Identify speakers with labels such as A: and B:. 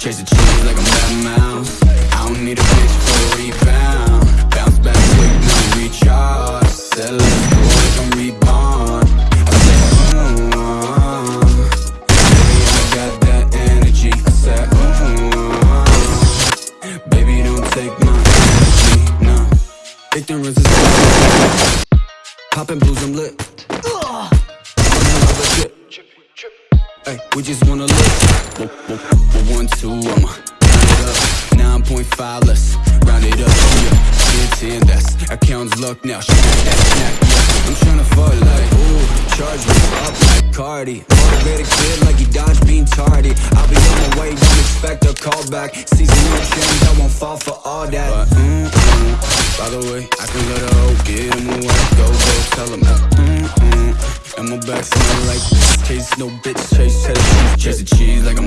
A: Chase the cheese like I'm that mouse. I don't need a bitch for a rebound. Bounce back quick, no recharge. Said let's go I'm reborn. I said, ooh, uh, baby, I got that energy. I said, ooh, uh, baby, don't take my energy, no. Ignorance is. Poppin' blues, I'm lit. Hey, we just wanna live. One, two, I'ma it up. 9.5, let's round it up. Yeah, 10, 10, that's account's luck now. Snack that, snack. I'm tryna fuck like, ooh, charge me up like Cardi. Motivated kid like he dodged being tardy. I'll be on my way, don't expect a call back. Season no change, I won't fall for all that. But, mm, mm, by the way, I can And my back like this Case no bitch chase, chase, chase the cheese. Like